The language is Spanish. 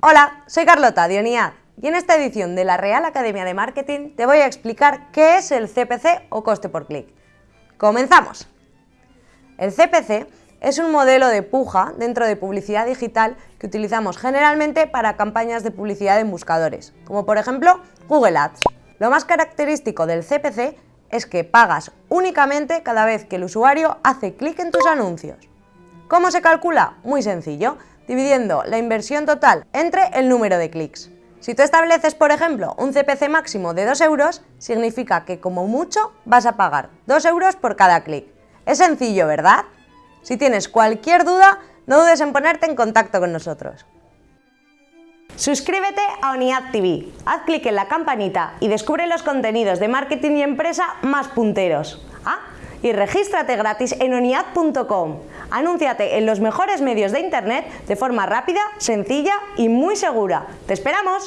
Hola, soy Carlota Dioniad y en esta edición de la Real Academia de Marketing te voy a explicar qué es el CPC o coste por clic. ¡Comenzamos! El CPC es un modelo de puja dentro de publicidad digital que utilizamos generalmente para campañas de publicidad en buscadores, como por ejemplo Google Ads. Lo más característico del CPC es que pagas únicamente cada vez que el usuario hace clic en tus anuncios. ¿Cómo se calcula? Muy sencillo, dividiendo la inversión total entre el número de clics. Si tú estableces, por ejemplo, un CPC máximo de 2 euros, significa que como mucho vas a pagar 2 euros por cada clic. Es sencillo, ¿verdad? Si tienes cualquier duda, no dudes en ponerte en contacto con nosotros. Suscríbete a ONIAD TV, haz clic en la campanita y descubre los contenidos de marketing y empresa más punteros. Ah, y regístrate gratis en oniad.com. Anúnciate en los mejores medios de internet de forma rápida, sencilla y muy segura. ¡Te esperamos!